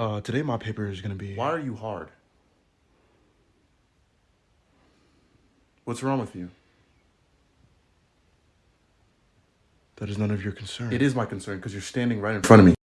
Uh, today my paper is gonna be. Why are you hard? What's wrong with you? That is none of your concern. It is my concern because you're standing right in front of me.